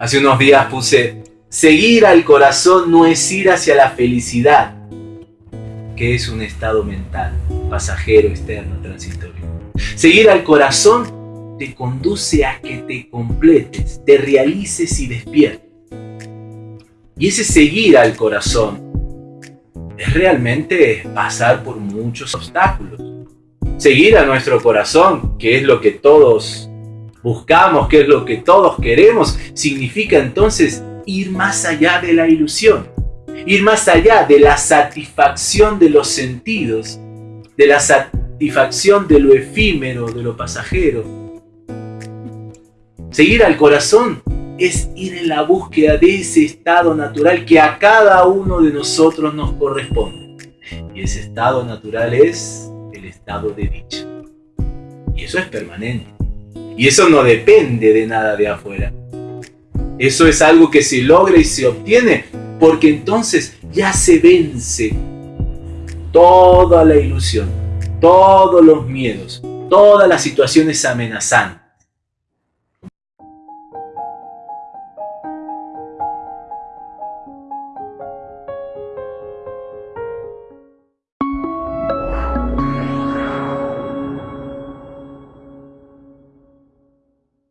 Hace unos días puse, seguir al corazón no es ir hacia la felicidad, que es un estado mental, pasajero, externo, transitorio. Seguir al corazón te conduce a que te completes, te realices y despiertes. Y ese seguir al corazón es realmente pasar por muchos obstáculos. Seguir a nuestro corazón, que es lo que todos buscamos, que es lo que todos queremos, significa entonces ir más allá de la ilusión, ir más allá de la satisfacción de los sentidos, de la satisfacción de lo efímero, de lo pasajero. Seguir al corazón es ir en la búsqueda de ese estado natural que a cada uno de nosotros nos corresponde. Y ese estado natural es el estado de dicha. Y eso es permanente. Y eso no depende de nada de afuera. Eso es algo que se logra y se obtiene porque entonces ya se vence toda la ilusión, todos los miedos, todas las situaciones amenazantes